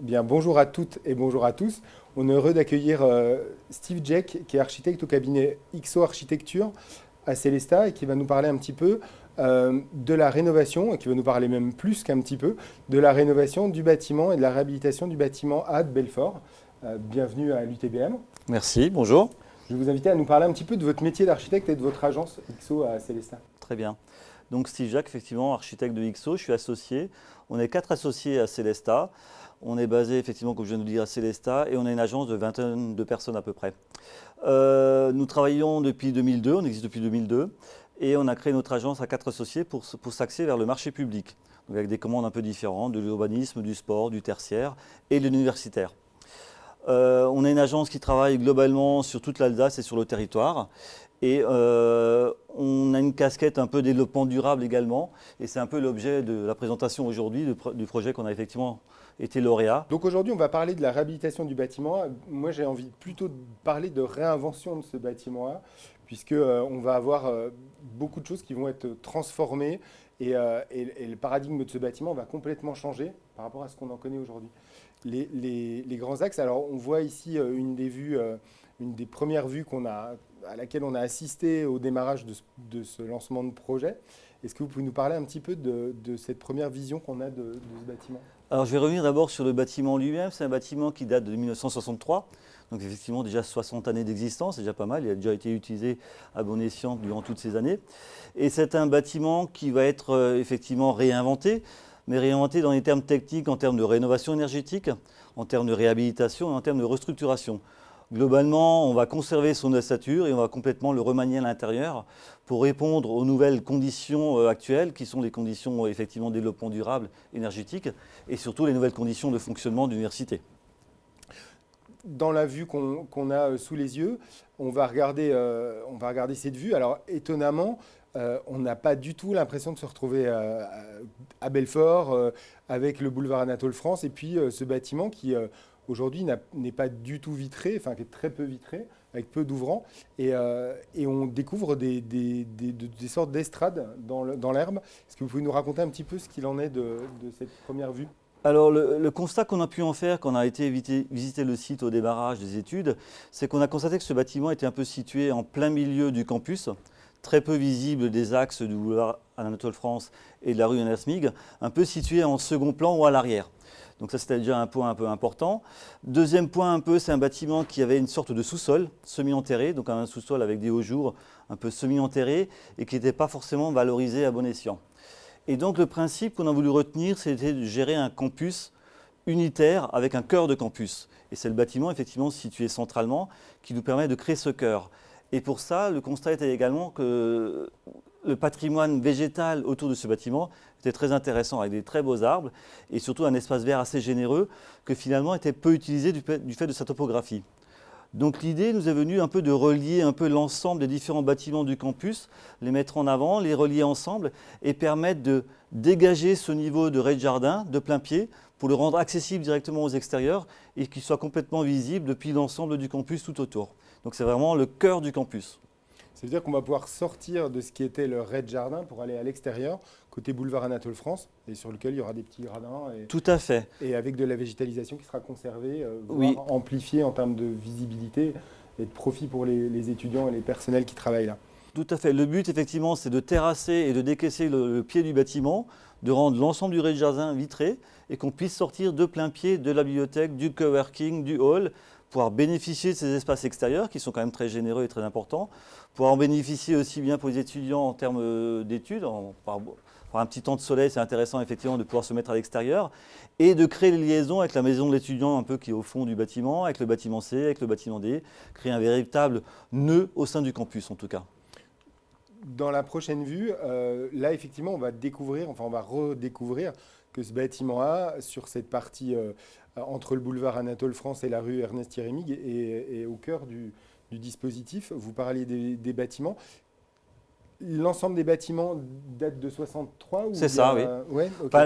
Eh bien, bonjour à toutes et bonjour à tous. On est heureux d'accueillir euh, Steve Jack, qui est architecte au cabinet XO Architecture à Célesta et qui va nous parler un petit peu euh, de la rénovation, et qui va nous parler même plus qu'un petit peu, de la rénovation du bâtiment et de la réhabilitation du bâtiment A de Belfort. Euh, bienvenue à l'UTBM. Merci, bonjour. Je vais vous inviter à nous parler un petit peu de votre métier d'architecte et de votre agence XO à Célesta. Très bien. Donc Steve Jacques, effectivement, architecte de XO, je suis associé. On est quatre associés à Célesta. On est basé, effectivement, comme je viens de le dire, à Célesta et on a une agence de 22 personnes à peu près. Euh, nous travaillons depuis 2002, on existe depuis 2002 et on a créé notre agence à quatre associés pour, pour s'axer vers le marché public, avec des commandes un peu différentes, de l'urbanisme, du sport, du tertiaire et de l'universitaire. Euh, on est une agence qui travaille globalement sur toute l'Alsace et sur le territoire. Et euh, on a une casquette un peu développement durable également. Et c'est un peu l'objet de la présentation aujourd'hui du projet qu'on a effectivement été lauréat. Donc aujourd'hui, on va parler de la réhabilitation du bâtiment. Moi, j'ai envie plutôt de parler de réinvention de ce bâtiment-là, puisqu'on euh, va avoir beaucoup de choses qui vont être transformées et, le paradigme de ce bâtiment va complètement changer par rapport à ce qu'on en connaît aujourd'hui les, grands axes. Alors, on voit ici euh, une des vues, euh, une des premières vues qu'on a, à laquelle on a assisté au démarrage de, ce lancement de projet. Est-ce que vous pouvez nous parler un petit peu de, cette première vision qu'on a de, ce bâtiment? Alors, je vais revenir d'abord sur le bâtiment lui-même. C'est un bâtiment qui date de 1963. Donc effectivement déjà 60 années d'existence, c'est déjà pas mal, il a déjà été utilisé à bon escient durant toutes ces années. Et c'est un bâtiment qui va être euh, effectivement réinventé mais réinventé dans les termes techniques, en termes de rénovation énergétique, en termes de réhabilitation et en termes de restructuration. Globalement, on va conserver son ossature et on va complètement le remanier à l'intérieur pour répondre aux nouvelles conditions euh, actuelles, qui sont les conditions euh, effectivement de développement durable énergétique, et surtout les nouvelles conditions de fonctionnement de l'université. Dans la vue qu'on a euh, sous les yeux, on va, regarder, cette vue. Alors étonnamment, on n'a pas du tout l'impression de se retrouver à Belfort avec le boulevard Anatole France et puis ce bâtiment qui aujourd'hui n'est pas du tout vitré, enfin qui est très peu vitré, avec peu d'ouvrants. Et, on découvre des, sortes d'estrades dans l'herbe. Est-ce que vous pouvez nous raconter un petit peu ce qu'il en est de, cette première vue? Alors le, constat qu'on a pu en faire quand on a été visiter le site au débarrage des études, c'est qu'on a constaté que ce bâtiment était un peu situé en plein milieu du campus très peu visible des axes du boulevard Anatole France et de la rue Anasmig, un peu situé en second plan ou à l'arrière. Donc ça, c'était déjà un point un peu important. Deuxième point, un peu, c'est un bâtiment qui avait une sorte de sous-sol semi-enterré, donc un sous-sol avec des hauts jours un peu semi-enterré et qui n'était pas forcément valorisé à bon escient. Et donc le principe qu'on a voulu retenir, c'était de gérer un campus unitaire avec un cœur de campus. Et c'est le bâtiment, effectivement, situé centralement, qui nous permet de créer ce cœur. Et pour ça, le constat était également que le patrimoine végétal autour de ce bâtiment était très intéressant, avec des très beaux arbres et surtout un espace vert assez généreux que finalement était peu utilisé du fait de sa topographie. Donc l'idée nous est venue un peu de relier un peu l'ensemble des différents bâtiments du campus, les mettre en avant, les relier ensemble et permettre de dégager ce niveau de rez-de-jardin de plein pied pour le rendre accessible directement aux extérieurs et qu'il soit complètement visible depuis l'ensemble du campus tout autour. Donc c'est vraiment le cœur du campus. Ça veut dire qu'on va pouvoir sortir de ce qui était le raid jardin pour aller à l'extérieur, côté boulevard Anatole France, et sur lequel il y aura des petits gradins. Et, Tout à fait. Et avec de la végétalisation qui sera conservée, euh, voire amplifiée en termes de visibilité et de profit pour les, étudiants et les personnels qui travaillent là. Tout à fait. Le but, effectivement, c'est de terrasser et de décaisser le, pied du bâtiment, de rendre l'ensemble du rez-de-jardin vitré et qu'on puisse sortir de plein pied de la bibliothèque, du coworking, du hall, pouvoir bénéficier de ces espaces extérieurs qui sont quand même très généreux et très importants, pouvoir en bénéficier aussi bien pour les étudiants en termes euh, d'études, par, un petit temps de soleil, c'est intéressant effectivement de pouvoir se mettre à l'extérieur, et de créer des liaisons avec la maison de l'étudiant un peu qui est au fond du bâtiment, avec le bâtiment C, avec le bâtiment D, créer un véritable nœud au sein du campus en tout cas. Dans la prochaine vue, euh, là effectivement on va découvrir, enfin on va redécouvrir que ce bâtiment A, sur cette partie euh, entre le boulevard Anatole France et la rue Ernest Thierry est, au cœur du, dispositif. Vous parliez des, bâtiments. L'ensemble des bâtiments date de 63 C'est ça, oui.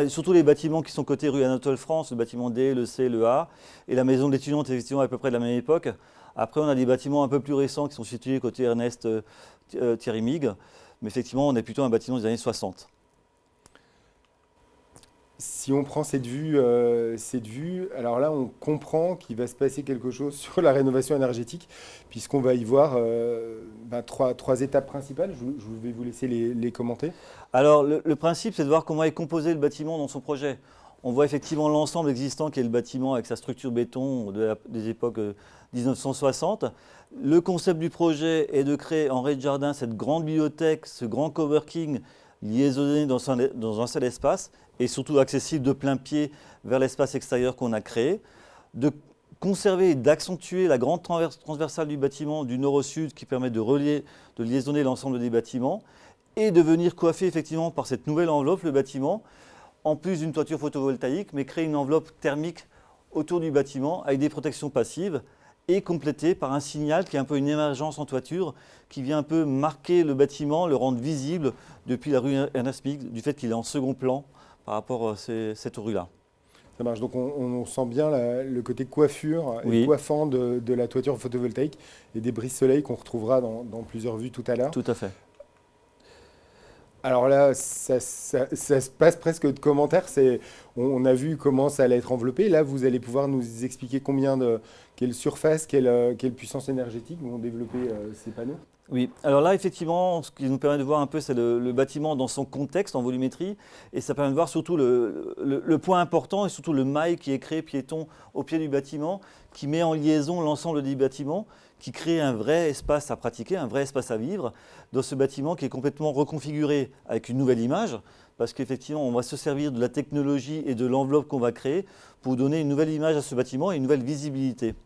surtout les bâtiments qui sont côté rue Anatole France, le bâtiment D, le C, le A, et la maison d'étudiants effectivement à peu près de la même époque. Après, on a des bâtiments un peu plus récents qui sont situés côté Ernest euh, Thierry Mig, mais effectivement, on est plutôt un bâtiment des années 60. Si on prend cette vue, euh, cette vue, alors là, on comprend qu'il va se passer quelque chose sur la rénovation énergétique, puisqu'on va y voir euh, ben, trois, trois, étapes principales. Je, vais vous laisser les, commenter. Alors, le, principe, c'est de voir comment est composé le bâtiment dans son projet. On voit effectivement l'ensemble existant qui est le bâtiment avec sa structure béton des époques 1960. Euh, le concept du projet est de créer en rez-de-jardin cette grande bibliothèque, ce grand coworking liaisonné dans un, dans un seul espace et surtout accessible de plein pied vers l'espace extérieur qu'on a créé, de conserver et d'accentuer la grande transversale du bâtiment du nord au sud qui permet de, relier, de liaisonner l'ensemble des bâtiments et de venir coiffer effectivement par cette nouvelle enveloppe le bâtiment, en plus d'une toiture photovoltaïque, mais créer une enveloppe thermique autour du bâtiment avec des protections passives et complété par un signal qui est un peu une émergence en toiture, qui vient un peu marquer le bâtiment, le rendre visible depuis la rue Ernest du fait qu'il est en second plan par rapport à cette rue-là. Ça marche, donc on, sent bien le côté coiffure et coiffant de, la toiture photovoltaïque et des brises soleil qu'on retrouvera dans, plusieurs vues tout à l'heure. Tout à fait. Alors là, ça, se passe presque de commentaires. On, a vu comment ça allait être enveloppé. Là, vous allez pouvoir nous expliquer combien de, quelle surface, quelle, euh, puissance énergétique vont développer euh, ces panneaux oui, alors là, effectivement, ce qui nous permet de voir un peu, c'est le, bâtiment dans son contexte, en volumétrie, et ça permet de voir surtout le, point important et surtout le mail qui est créé piéton au pied du bâtiment, qui met en liaison l'ensemble des bâtiments, qui crée un vrai espace à pratiquer, un vrai espace à vivre dans ce bâtiment qui est complètement reconfiguré avec une nouvelle image, parce qu'effectivement, on va se servir de la technologie et de l'enveloppe qu'on va créer pour donner une nouvelle image à ce bâtiment et une nouvelle visibilité.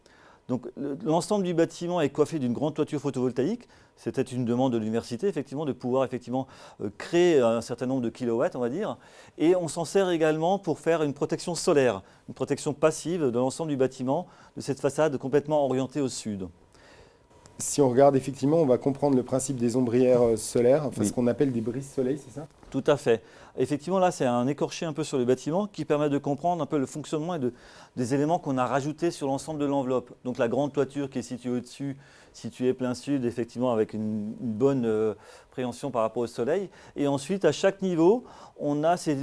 Donc l'ensemble du bâtiment est coiffé d'une grande toiture photovoltaïque. C'était une demande de l'université, effectivement, de pouvoir effectivement euh, créer un certain nombre de kilowatts, on va dire. Et on s'en sert également pour faire une protection solaire, une protection passive de l'ensemble du bâtiment, de cette façade complètement orientée au sud. Si on regarde effectivement, on va comprendre le principe des ombrières euh, solaires, enfin, ce qu'on appelle des brises soleil, c'est ça? Tout à fait. Effectivement, là, c'est un écorché un peu sur le bâtiment qui permet de comprendre un peu le fonctionnement et des éléments qu'on a rajoutés sur l'ensemble de l'enveloppe. Donc la grande toiture qui est située au-dessus, située plein sud, effectivement, avec une, bonne euh, préhension par rapport au soleil. Et ensuite, à chaque niveau, on a ces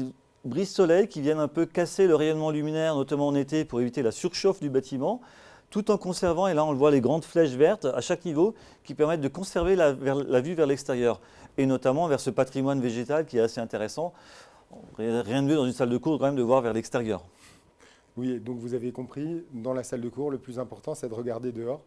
brises soleil qui viennent un peu casser le rayonnement luminaire, notamment en été, pour éviter la surchauffe du bâtiment tout en conservant, et là on le voit, les grandes flèches vertes à chaque niveau qui permettent de conserver la, vue vers l'extérieur, et notamment vers ce patrimoine végétal qui est assez intéressant. Rien de mieux dans une salle de cours quand même de voir vers l'extérieur. Oui, donc vous avez compris, dans la salle de cours, le plus important c'est de regarder dehors.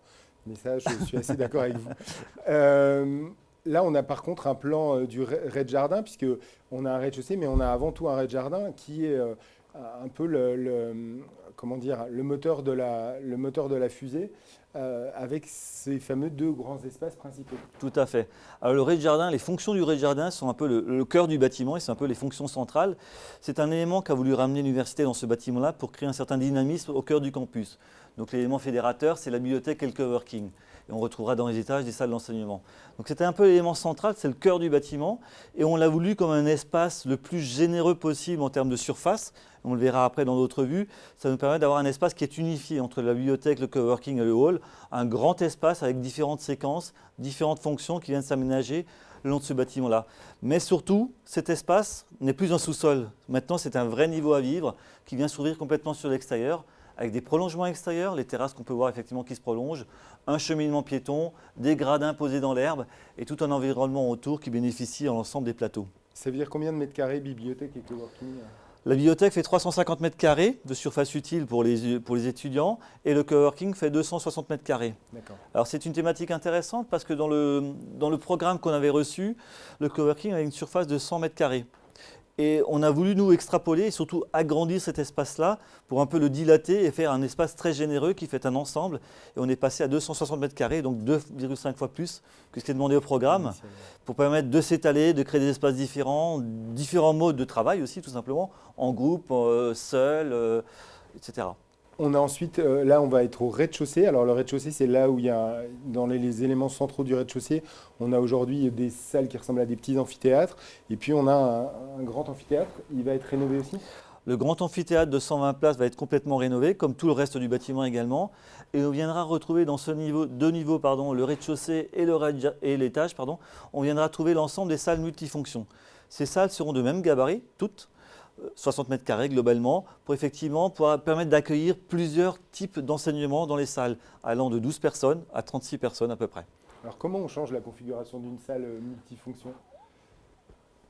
Mais ça, je suis assez d'accord avec vous. Euh, là, on a par contre un plan euh, du rez-de-jardin, puisqu'on a un rez-de-chaussée, mais on a avant tout un rez-de-jardin qui est euh, un peu le, comment dire, le, moteur, de la, le fusée euh, avec ces fameux deux grands espaces principaux. Tout à fait. Alors le rez-de-jardin, les fonctions du rez-de-jardin sont un peu le, cœur du bâtiment et c'est un peu les fonctions centrales. C'est un élément qu'a voulu ramener l'université dans ce bâtiment-là pour créer un certain dynamisme au cœur du campus. Donc l'élément fédérateur, c'est la bibliothèque et le coworking et on retrouvera dans les étages des salles d'enseignement. Donc c'était un peu l'élément central, c'est le cœur du bâtiment, et on l'a voulu comme un espace le plus généreux possible en termes de surface, on le verra après dans d'autres vues, ça nous permet d'avoir un espace qui est unifié entre la bibliothèque, le coworking et le hall, un grand espace avec différentes séquences, différentes fonctions qui viennent s'aménager le long de ce bâtiment-là. Mais surtout, cet espace n'est plus un sous-sol. Maintenant, c'est un vrai niveau à vivre qui vient s'ouvrir complètement sur l'extérieur avec des prolongements extérieurs, les terrasses qu'on peut voir effectivement qui se prolongent, un cheminement piéton, des gradins posés dans l'herbe et tout un environnement autour qui bénéficie à l'ensemble des plateaux. Ça veut dire combien de mètres carrés bibliothèque et coworking la bibliothèque fait 350 mètres carrés de surface utile pour les, pour les étudiants et le coworking fait 260 mètres carrés. Alors c'est une thématique intéressante parce que dans le, dans le programme qu'on avait reçu, le coworking avait une surface de 100 mètres carrés. Et on a voulu nous extrapoler et surtout agrandir cet espace-là pour un peu le dilater et faire un espace très généreux qui fait un ensemble. Et on est passé à 260 mètres carrés, donc 2,5 fois plus que ce qui est demandé au programme, pour permettre de s'étaler, de créer des espaces différents, différents modes de travail aussi tout simplement, en groupe, euh, seul, euh, etc. On a ensuite, euh, là on va être au rez-de-chaussée. Alors le rez-de-chaussée c'est là où il y a, dans les, éléments centraux du rez-de-chaussée, on a aujourd'hui des salles qui ressemblent à des petits amphithéâtres. Et puis on a un, grand amphithéâtre, il va être rénové aussi? Le grand amphithéâtre de 120 places va être complètement rénové, comme tout le reste du bâtiment également. Et on viendra retrouver dans ce niveau, deux niveaux, pardon, le rez-de-chaussée et l'étage, pardon, on viendra trouver l'ensemble des salles multifonctions. Ces salles seront de même gabarit, toutes, 60 mètres carrés globalement, pour effectivement pouvoir permettre d'accueillir plusieurs types d'enseignements dans les salles, allant de 12 personnes à 36 personnes à peu près. Alors comment on change la configuration d'une salle multifonction?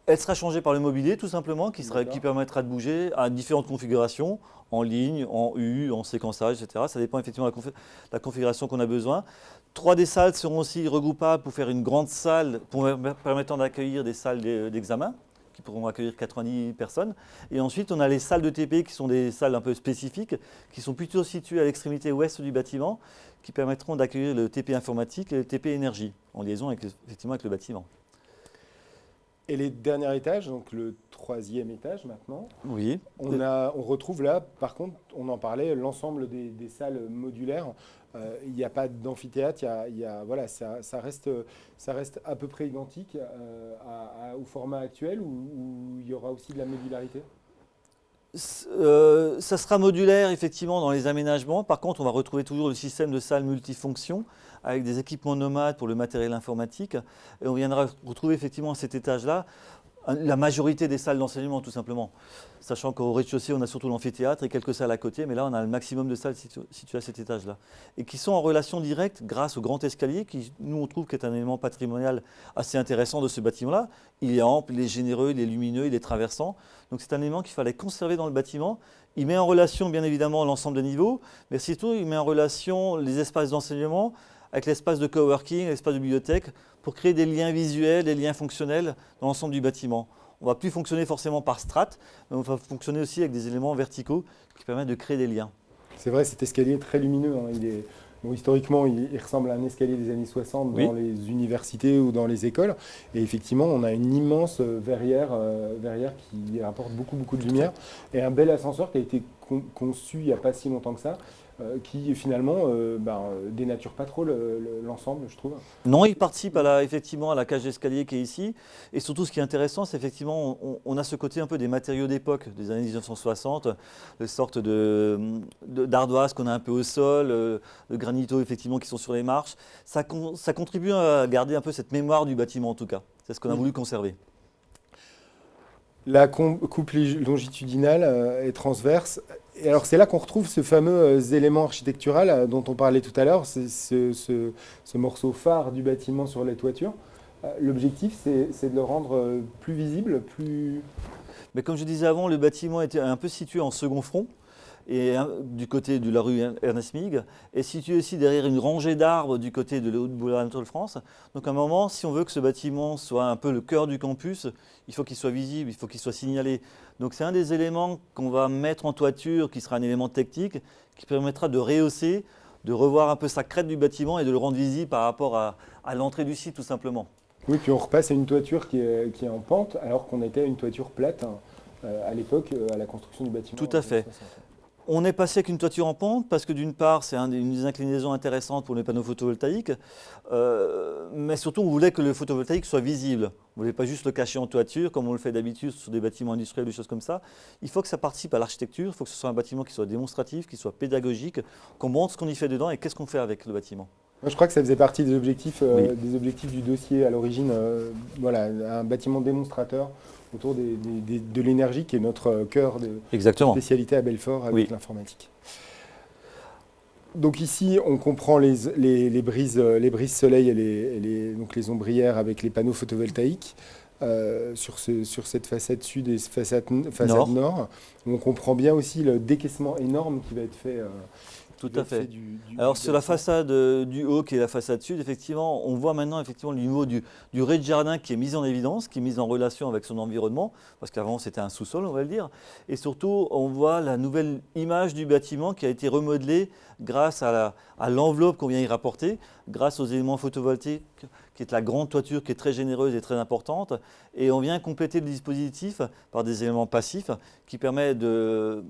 Elle sera changée par le mobilier tout simplement, qui, sera, qui permettra de bouger à différentes configurations, en ligne, en U, en séquençage, etc. Ça dépend effectivement de la, configuration qu'on a besoin. Trois des salles seront aussi regroupables pour faire une grande salle permettant d'accueillir des salles d'examen qui pourront accueillir 90 personnes. Et ensuite, on a les salles de TP qui sont des salles un peu spécifiques, qui sont plutôt situées à l'extrémité ouest du bâtiment, qui permettront d'accueillir le TP informatique et le TP énergie, en liaison avec, avec le bâtiment. Et les derniers étages, donc le troisième étage maintenant, oui. on, a, on retrouve là, par contre, on en parlait, l'ensemble des, salles modulaires. Euh, il n'y a pas d'amphithéâtre, y a, voilà, ça, reste, ça reste à peu près identique euh, au format actuel ou il y aura aussi de la modularité? Euh, ça sera modulaire effectivement dans les aménagements. Par contre, on va retrouver toujours le système de salle multifonction avec des équipements nomades pour le matériel informatique. Et on viendra retrouver effectivement à cet étage-là la majorité des salles d'enseignement tout simplement. Sachant qu'au rez-de-chaussée, on a surtout l'amphithéâtre et quelques salles à côté, mais là, on a le maximum de salles situées à cet étage-là. Et qui sont en relation directe grâce au grand escalier, qui, nous, on trouve qu'est un élément patrimonial assez intéressant de ce bâtiment-là. Il est ample, il est généreux, il est lumineux, il est traversant. Donc c'est un élément qu'il fallait conserver dans le bâtiment. Il met en relation, bien évidemment, l'ensemble des niveaux, mais surtout, il met en relation les espaces d'enseignement, avec l'espace de coworking, l'espace de bibliothèque, pour créer des liens visuels, des liens fonctionnels dans l'ensemble du bâtiment. On ne va plus fonctionner forcément par strates, mais on va fonctionner aussi avec des éléments verticaux qui permettent de créer des liens. C'est vrai, cet escalier est très lumineux. Hein. Il est, historiquement, il, ressemble à un escalier des années 60 dans les universités ou dans les écoles. Et effectivement, on a une immense euh, verrière, euh, verrière qui apporte beaucoup, beaucoup de lumière. Et un bel ascenseur qui a été conçu il n'y a pas si longtemps que ça, qui finalement euh, ben, euh, dénature pas trop l'ensemble, je trouve. Non, il participe à la, effectivement à la cage d'escalier qui est ici. Et surtout, ce qui est intéressant, c'est effectivement, on, a ce côté un peu des matériaux d'époque, des années 1960, des sortes d'ardoises qu'on a un peu au sol, de granito effectivement qui sont sur les marches. Ça, ça contribue à garder un peu cette mémoire du bâtiment en tout cas. C'est ce qu'on a voulu conserver. La coupe longitudinale est transverse et alors c'est là qu'on retrouve ce fameux euh, élément architectural euh, dont on parlait tout à l'heure, ce, ce, morceau phare du bâtiment sur les toitures. Euh, l'objectif, c'est de le rendre plus visible, plus... Mais comme je disais avant, le bâtiment était un peu situé en second front et du côté de la rue Ernest Mig, et situé aussi derrière une rangée d'arbres du côté de la boulevard de France. Donc à un moment, si on veut que ce bâtiment soit un peu le cœur du campus, il faut qu'il soit visible, il faut qu'il soit signalé. Donc c'est un des éléments qu'on va mettre en toiture, qui sera un élément technique, qui permettra de rehausser, de revoir un peu sa crête du bâtiment et de le rendre visible par rapport à, l'entrée du site tout simplement. Oui, puis on repasse à une toiture qui est, qui est en pente, alors qu'on était à une toiture plate hein, euh, à l'époque, euh, à la construction du bâtiment. Tout à fait. On est passé avec une toiture en pente parce que d'une part, c'est une des inclinaisons intéressantes pour les panneaux photovoltaïques, euh, mais surtout on voulait que le photovoltaïque soit visible. On ne voulait pas juste le cacher en toiture comme on le fait d'habitude sur des bâtiments industriels, des choses comme ça. Il faut que ça participe à l'architecture, il faut que ce soit un bâtiment qui soit démonstratif, qui soit pédagogique, qu'on montre ce qu'on y fait dedans et qu'est-ce qu'on fait avec le bâtiment. Je crois que ça faisait partie des objectifs, euh, des objectifs du dossier à l'origine. Euh, voilà, un bâtiment démonstrateur autour de l'énergie qui est notre cœur de spécialité à Belfort avec l'informatique. Donc ici, on comprend les, brises, les brises soleil et les, donc les ombrières avec les panneaux photovoltaïques. Euh, sur, sur, cette façade sud et façade, façade nord. On comprend bien aussi le décaissement énorme qui va être fait euh, tout à fait. Alors sur la façade euh, du haut qui est la façade sud, effectivement, on voit maintenant effectivement le niveau du, du rez-de-jardin qui est mis en évidence, qui est mis en relation avec son environnement, parce qu'avant c'était un sous-sol, on va le dire. Et surtout, on voit la nouvelle image du bâtiment qui a été remodelée grâce à l'enveloppe qu'on vient y rapporter, grâce aux éléments photovoltaïques qui est la grande toiture qui est très généreuse et très importante. Et on vient compléter le dispositif par des éléments passifs qui permettent de,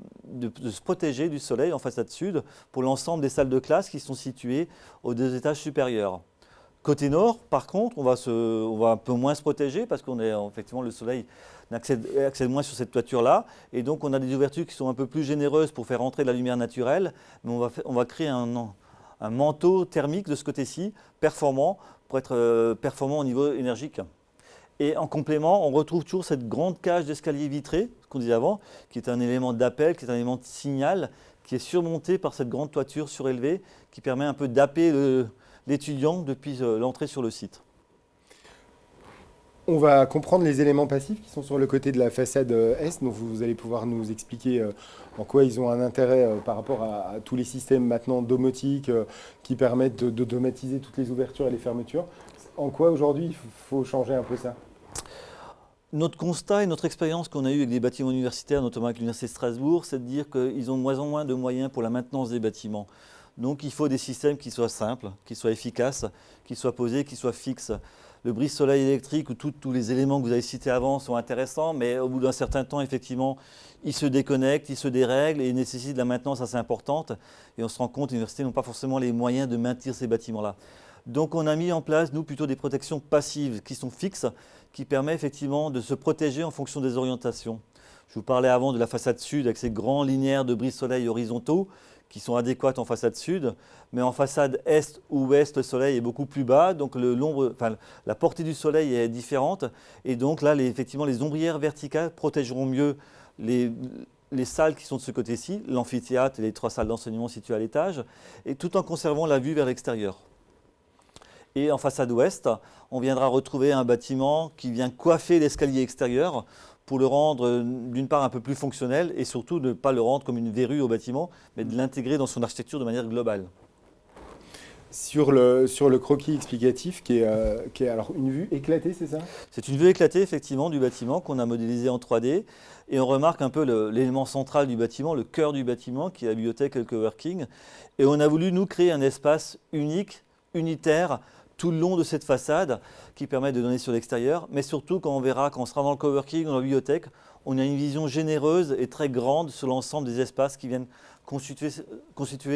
se protéger du soleil en façade sud pour l'ensemble des salles de classe qui sont situées aux deux étages supérieurs. Côté nord, par contre, on va, un peu moins se protéger parce qu'on est effectivement le soleil accède, moins sur cette toiture-là. Et donc, on a des ouvertures qui sont un peu plus généreuses pour faire entrer de la lumière naturelle. Mais on va, créer un manteau thermique de ce côté-ci, performant, pour être euh, performant au niveau énergique. Et en complément, on retrouve toujours cette grande cage d'escalier vitré, ce qu'on disait avant, qui est un élément d'appel, qui est un élément de signal, qui est surmonté par cette grande toiture surélevée, qui permet un peu d'appeler l'étudiant depuis euh, l'entrée sur le site. On va comprendre les éléments passifs qui sont sur le côté de la façade euh, Est, donc vous allez pouvoir nous expliquer euh, en quoi ils ont un intérêt euh, par rapport à, tous les systèmes maintenant domotiques qui permettent d'automatiser toutes les ouvertures et les fermetures. En quoi aujourd'hui il faut changer un peu ça? Notre constat et notre expérience qu'on a eue avec les bâtiments universitaires, notamment avec l'Université de Strasbourg, c'est de dire qu'ils ont de moins en moins de moyens pour la maintenance des bâtiments. Donc il faut des systèmes qui soient simples, qui soient efficaces, qui soient posés, qui soient fixes le brise-soleil électrique ou tous les éléments que vous avez cités avant sont intéressants, mais au bout d'un certain temps, effectivement, ils se déconnectent, ils se dérèglent et nécessitent de la maintenance assez importante. Et on se rend compte les universités n'ont pas forcément les moyens de maintenir ces bâtiments-là. Donc on a mis en place, nous, plutôt des protections passives qui sont fixes, qui permettent effectivement de se protéger en fonction des orientations. Je vous parlais avant de la façade sud avec ces grands linéaires de brise-soleil horizontaux qui sont adéquates en façade sud, mais en façade est ou ouest, le soleil est beaucoup plus bas, donc la portée du soleil est différente, et donc là, effectivement, les ombrières verticales protégeront mieux les, les salles qui sont de ce côté-ci, l'amphithéâtre et les trois salles d'enseignement situées à l'étage, et tout en conservant la vue vers l'extérieur. Et en façade ouest, on viendra retrouver un bâtiment qui vient coiffer l'escalier extérieur pour le rendre euh, d'une part un peu plus fonctionnel et surtout de ne pas le rendre comme une verrue au bâtiment, mais de l'intégrer dans son architecture de manière globale. Sur le, sur le croquis explicatif, qui est, euh, qui est alors une vue éclatée, c'est ça? C'est une vue éclatée, effectivement, du bâtiment qu'on a modélisé en 3D. Et on remarque un peu l'élément central du bâtiment, le cœur du bâtiment, qui est la bibliothèque et le coworking. Et on a voulu, nous, créer un espace unique, unitaire, tout le long de cette façade qui permet de donner sur l'extérieur, mais surtout quand on verra, quand on sera dans le coworking, dans la bibliothèque, on a une vision généreuse et très grande sur l'ensemble des espaces qui viennent constituer,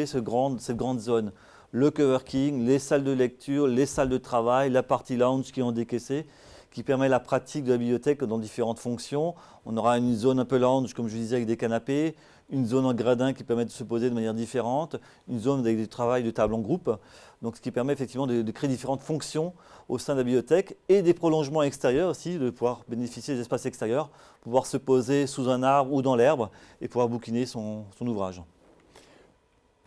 cette grande zone. Le coworking, les salles de lecture, les salles de travail, la partie lounge qui est en décaissé, qui permet la pratique de la bibliothèque dans différentes fonctions. On aura une zone un peu lounge, comme je disais, avec des canapés, une zone en gradin qui permet de se poser de manière différente, une zone avec du travail de table en groupe, ce qui permet effectivement de, créer différentes fonctions au sein de la bibliothèque et des prolongements extérieurs aussi, de pouvoir bénéficier des espaces extérieurs, pouvoir se poser sous un arbre ou dans l'herbe et pouvoir bouquiner son, ouvrage.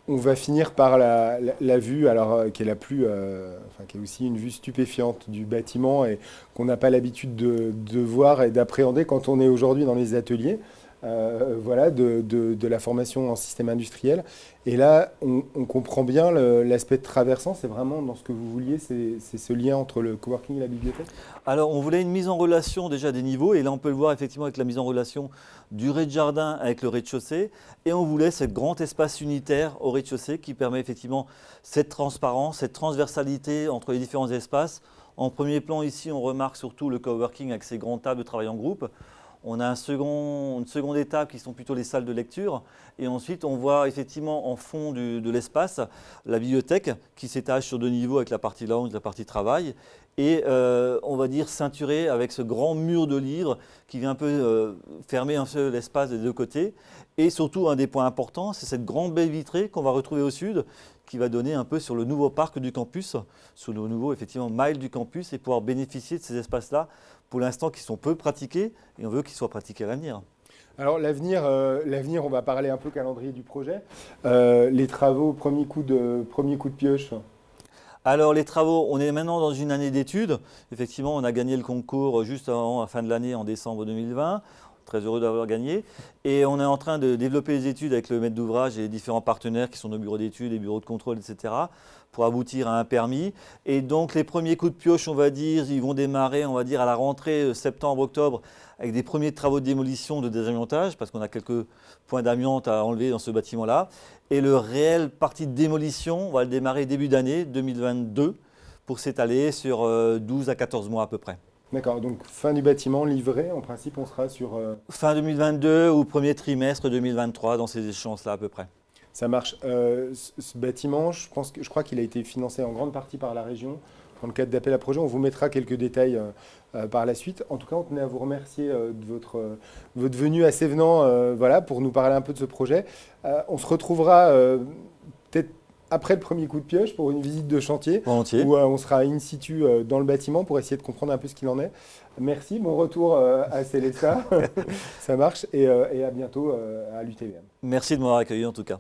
On va finir par la, vue, alors euh, qui est la plus, euh, enfin, qui est aussi une vue stupéfiante du bâtiment et qu'on n'a pas l'habitude de, voir et d'appréhender quand on est aujourd'hui dans les ateliers. Euh, voilà, de, la formation en système industriel. Et là, on, comprend bien l'aspect traversant, c'est vraiment dans ce que vous vouliez, c'est ce lien entre le coworking et la bibliothèque? Alors, on voulait une mise en relation déjà des niveaux, et là, on peut le voir effectivement avec la mise en relation du rez-de-jardin avec le rez-de-chaussée, et on voulait ce grand espace unitaire au rez-de-chaussée qui permet effectivement cette transparence, cette transversalité entre les différents espaces. En premier plan, ici, on remarque surtout le coworking avec ses grandes tables de travail en groupe. On a une seconde étape qui sont plutôt les salles de lecture. Et ensuite, on voit effectivement en fond de l'espace la bibliothèque qui s'étage sur deux niveaux avec la partie lounge la partie travail. Et euh, on va dire ceinturée avec ce grand mur de livres qui vient un peu euh, fermer un peu l'espace des deux côtés. Et surtout, un des points importants, c'est cette grande baie vitrée qu'on va retrouver au sud qui va donner un peu sur le nouveau parc du campus, sur le nouveau effectivement mile du campus et pouvoir bénéficier de ces espaces-là pour l'instant qui sont peu pratiqués et on veut qu'ils soient pratiqués à l'avenir. Alors l'avenir, euh, l'avenir, on va parler un peu calendrier du projet. Euh, les travaux, premier coup de, premier coup de pioche alors les travaux, on est maintenant dans une année d'études. Effectivement, on a gagné le concours juste avant la fin de l'année en décembre 2020 très heureux d'avoir gagné. Et on est en train de développer les études avec le maître d'ouvrage et les différents partenaires qui sont nos bureaux d'études, les bureaux de contrôle, etc., pour aboutir à un permis. Et donc les premiers coups de pioche, on va dire, ils vont démarrer, on va dire, à la rentrée euh, septembre-octobre, avec des premiers travaux de démolition, de désamiantage, parce qu'on a quelques points d'amiante à enlever dans ce bâtiment-là. Et le réel parti de démolition, on va le démarrer début d'année 2022, pour s'étaler sur 12 euh, à 14 mois à peu près. D'accord, donc fin du bâtiment livré, en principe on sera sur... Euh, fin 2022 ou premier trimestre 2023 dans ces échéances-là à peu près. Ça marche. Euh, ce, bâtiment, je, pense que, je crois qu'il a été financé en grande partie par la région dans le cadre d'appel à projet. On vous mettra quelques détails euh, par la suite. En tout cas, on tenait à vous remercier de votre, votre venue à Sévenant voilà, pour nous parler un peu de ce projet. on se retrouvera après le premier coup de pioche pour une visite de chantier Volontiers. où on sera in situ dans le bâtiment pour essayer de comprendre un peu ce qu'il en est. Merci, bon retour à Célesta, ça marche et, et à bientôt à l'UTVM. Merci de m'avoir accueilli en tout cas.